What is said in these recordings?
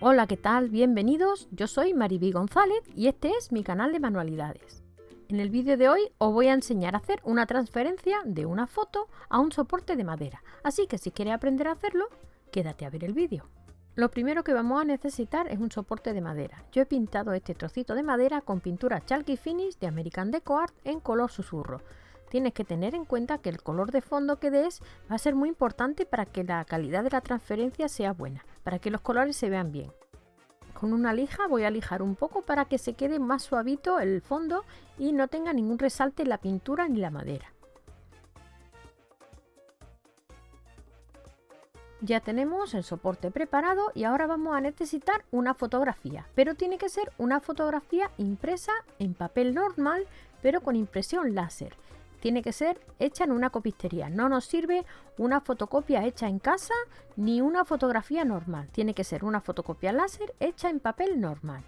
Hola, ¿qué tal? Bienvenidos, yo soy Mariby González y este es mi canal de manualidades. En el vídeo de hoy os voy a enseñar a hacer una transferencia de una foto a un soporte de madera, así que si quieres aprender a hacerlo, quédate a ver el vídeo. Lo primero que vamos a necesitar es un soporte de madera. Yo he pintado este trocito de madera con pintura Chalky Finish de American Deco Art en color susurro tienes que tener en cuenta que el color de fondo que des va a ser muy importante para que la calidad de la transferencia sea buena, para que los colores se vean bien. Con una lija voy a lijar un poco para que se quede más suavito el fondo y no tenga ningún resalte en la pintura ni la madera. Ya tenemos el soporte preparado y ahora vamos a necesitar una fotografía, pero tiene que ser una fotografía impresa en papel normal, pero con impresión láser tiene que ser hecha en una copistería. No nos sirve una fotocopia hecha en casa ni una fotografía normal. Tiene que ser una fotocopia láser hecha en papel normal.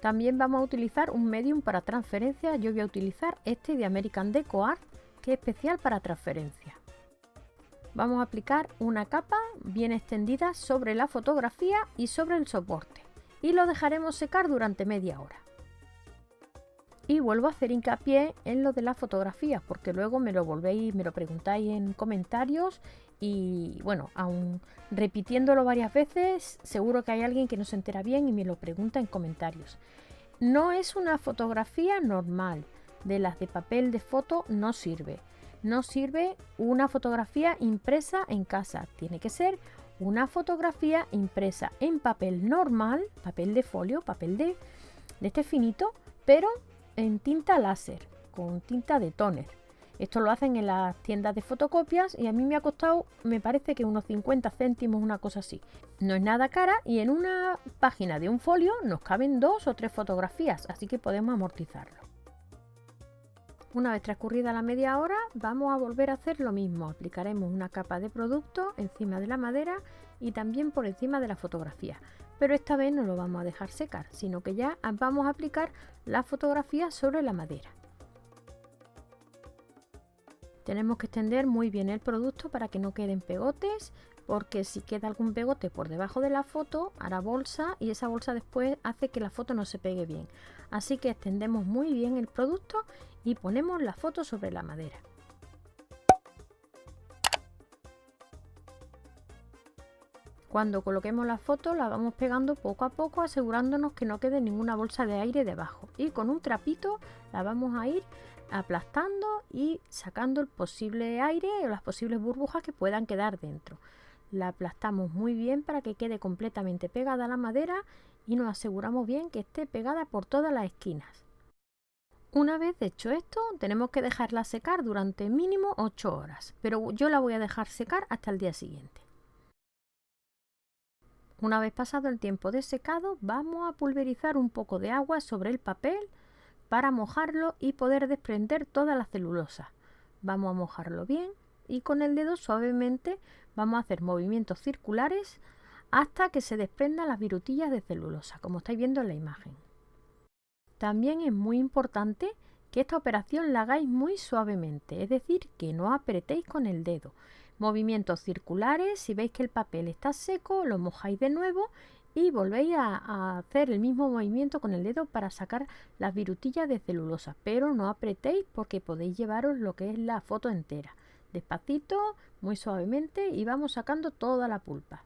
También vamos a utilizar un medium para transferencia. Yo voy a utilizar este de American Deco Art, que es especial para transferencia. Vamos a aplicar una capa bien extendida sobre la fotografía y sobre el soporte. Y lo dejaremos secar durante media hora y vuelvo a hacer hincapié en lo de las fotografías porque luego me lo volvéis, me lo preguntáis en comentarios y bueno, aún repitiéndolo varias veces, seguro que hay alguien que no se entera bien y me lo pregunta en comentarios. No es una fotografía normal, de las de papel de foto no sirve. No sirve una fotografía impresa en casa, tiene que ser una fotografía impresa en papel normal, papel de folio, papel de, de este finito, pero en tinta láser, con tinta de toner. Esto lo hacen en las tiendas de fotocopias y a mí me ha costado, me parece que unos 50 céntimos, una cosa así. No es nada cara y en una página de un folio nos caben dos o tres fotografías, así que podemos amortizarlo. Una vez transcurrida la media hora, vamos a volver a hacer lo mismo. Aplicaremos una capa de producto encima de la madera y también por encima de la fotografía pero esta vez no lo vamos a dejar secar, sino que ya vamos a aplicar la fotografía sobre la madera. Tenemos que extender muy bien el producto para que no queden pegotes, porque si queda algún pegote por debajo de la foto, hará bolsa y esa bolsa después hace que la foto no se pegue bien. Así que extendemos muy bien el producto y ponemos la foto sobre la madera. Cuando coloquemos la foto la vamos pegando poco a poco asegurándonos que no quede ninguna bolsa de aire debajo y con un trapito la vamos a ir aplastando y sacando el posible aire o las posibles burbujas que puedan quedar dentro. La aplastamos muy bien para que quede completamente pegada a la madera y nos aseguramos bien que esté pegada por todas las esquinas. Una vez hecho esto, tenemos que dejarla secar durante mínimo 8 horas, pero yo la voy a dejar secar hasta el día siguiente. Una vez pasado el tiempo de secado, vamos a pulverizar un poco de agua sobre el papel para mojarlo y poder desprender toda la celulosa. Vamos a mojarlo bien y con el dedo suavemente vamos a hacer movimientos circulares hasta que se desprendan las virutillas de celulosa, como estáis viendo en la imagen. También es muy importante que esta operación la hagáis muy suavemente, es decir, que no apretéis con el dedo movimientos circulares. Si veis que el papel está seco, lo mojáis de nuevo y volvéis a, hacer el mismo movimiento con el dedo para sacar las virutillas de celulosa. Pero no apretéis porque podéis llevaros lo que es la foto entera. Despacito, muy suavemente y vamos sacando toda la pulpa.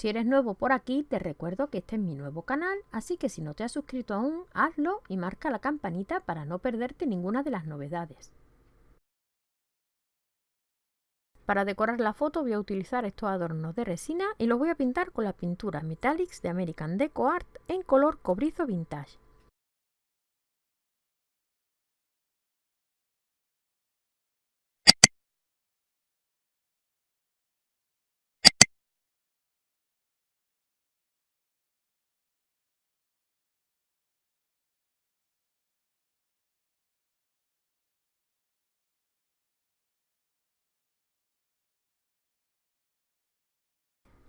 Si eres nuevo por aquí, te recuerdo que este es mi nuevo canal, así que si no te has suscrito aún, hazlo y marca la campanita para no perderte ninguna de las novedades. Para decorar la foto voy a utilizar estos adornos de resina y los voy a pintar con la pintura Metallics de American Deco Art en color cobrizo vintage.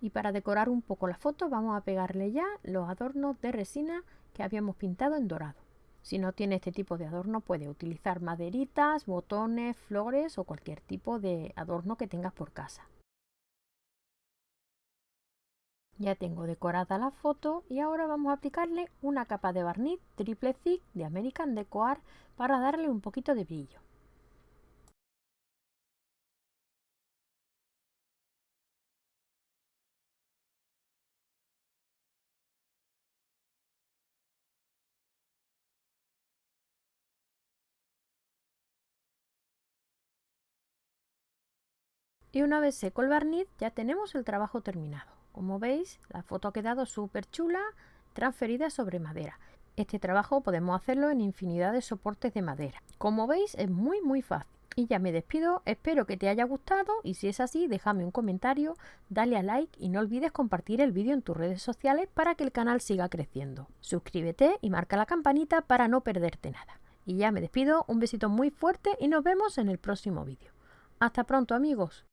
Y para decorar un poco la foto vamos a pegarle ya los adornos de resina que habíamos pintado en dorado. Si no tiene este tipo de adorno puede utilizar maderitas, botones, flores o cualquier tipo de adorno que tengas por casa. Ya tengo decorada la foto y ahora vamos a aplicarle una capa de barniz triple thick de American Deco Art para darle un poquito de brillo. Y una vez seco el barniz ya tenemos el trabajo terminado. Como veis la foto ha quedado súper chula transferida sobre madera. Este trabajo podemos hacerlo en infinidad de soportes de madera. Como veis es muy muy fácil. Y ya me despido, espero que te haya gustado y si es así déjame un comentario, dale a like y no olvides compartir el vídeo en tus redes sociales para que el canal siga creciendo. Suscríbete y marca la campanita para no perderte nada. Y ya me despido, un besito muy fuerte y nos vemos en el próximo vídeo. Hasta pronto amigos.